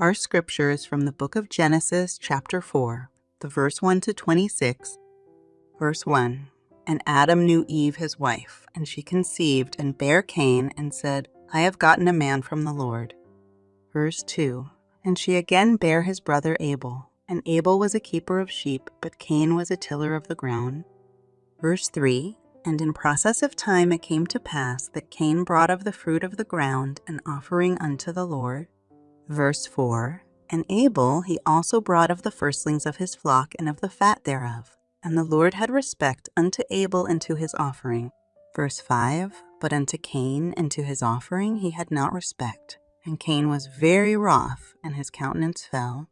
Our scripture is from the book of Genesis, chapter 4, the verse 1 to 26. Verse 1 And Adam knew Eve his wife, and she conceived and bare Cain, and said, I have gotten a man from the Lord. Verse 2 And she again bare his brother Abel, and Abel was a keeper of sheep, but Cain was a tiller of the ground. Verse 3 And in process of time it came to pass that Cain brought of the fruit of the ground an offering unto the Lord. Verse 4 And Abel he also brought of the firstlings of his flock and of the fat thereof. And the Lord had respect unto Abel and to his offering. Verse 5 But unto Cain and to his offering he had not respect. And Cain was very wroth, and his countenance fell.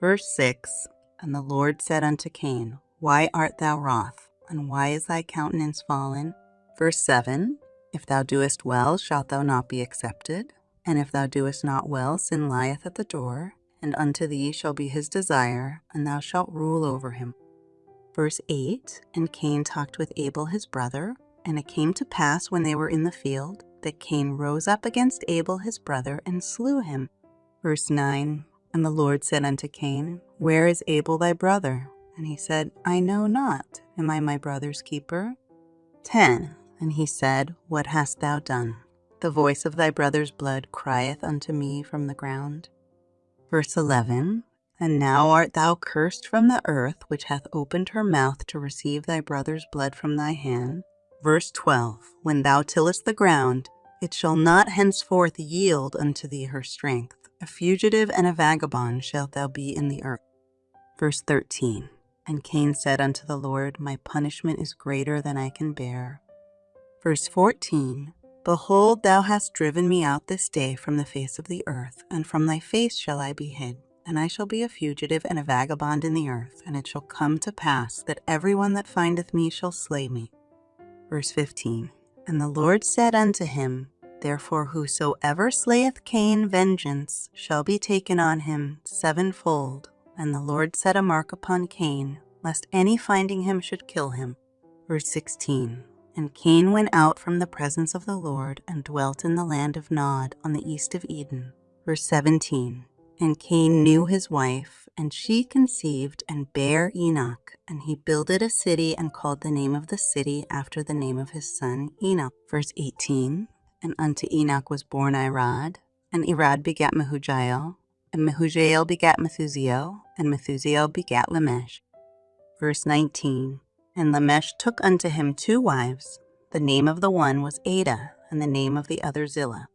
Verse 6 And the Lord said unto Cain, Why art thou wroth? And why is thy countenance fallen? Verse 7 If thou doest well, shalt thou not be accepted? And if thou doest not well, sin lieth at the door, and unto thee shall be his desire, and thou shalt rule over him. Verse 8 And Cain talked with Abel his brother, and it came to pass when they were in the field that Cain rose up against Abel his brother and slew him. Verse 9 And the Lord said unto Cain, Where is Abel thy brother? And he said, I know not. Am I my brother's keeper? 10 And he said, What hast thou done? The voice of thy brother's blood crieth unto me from the ground. Verse 11 And now art thou cursed from the earth, which hath opened her mouth to receive thy brother's blood from thy hand. Verse 12 When thou tillest the ground, it shall not henceforth yield unto thee her strength. A fugitive and a vagabond shalt thou be in the earth. Verse 13 And Cain said unto the Lord, My punishment is greater than I can bear. Verse 14 Behold, thou hast driven me out this day from the face of the earth, and from thy face shall I be hid. And I shall be a fugitive and a vagabond in the earth, and it shall come to pass that every one that findeth me shall slay me. Verse 15 And the Lord said unto him, Therefore whosoever slayeth Cain, vengeance shall be taken on him sevenfold. And the Lord set a mark upon Cain, lest any finding him should kill him. Verse 16 And Cain went out from the presence of the Lord, and dwelt in the land of Nod on the east of Eden. Verse 17 And Cain knew his wife, and she conceived and bare Enoch. And he builded a city and called the name of the city after the name of his son Enoch. Verse 18 And unto Enoch was born Irad, and Irad begat Mehujael, and Mehujael begat Methusael, and Methusael begat Lamech. Verse 19 And Lamech took unto him two wives. The name of the one was Adah, and the name of the other Zillah.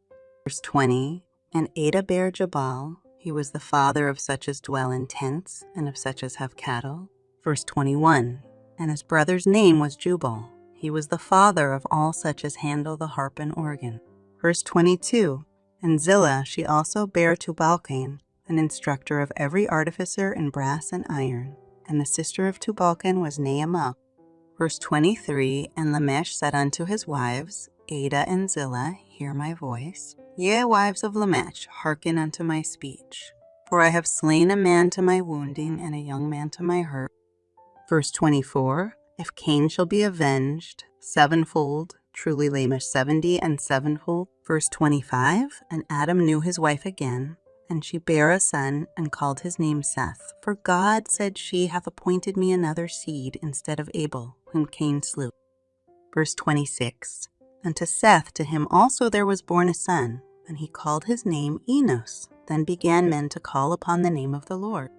Verse 20 And Adah bare Jabal. He was the father of such as dwell in tents, and of such as have cattle. Verse 21 And his brother's name was Jubal. He was the father of all such as handle the harp and organ. Verse 22 And Zillah she also bare Tubalcain, an instructor of every artificer in brass and iron. And the sister of Tubalcain was Naamah. Verse 23 And Lamech said unto his wives, Adah and Zillah, hear my voice. Yea, wives of Lamech, hearken unto my speech. For I have slain a man to my wounding, and a young man to my hurt. Verse 24 If Cain shall be avenged sevenfold, truly Lamech seventy and sevenfold. Verse 25 And Adam knew his wife again, and she bare a son, and called his name Seth. For God, said she, hath appointed me another seed instead of Abel, whom Cain slew. Verse 26 And to Seth, to him also there was born a son, and he called his name Enos. Then began men to call upon the name of the Lord.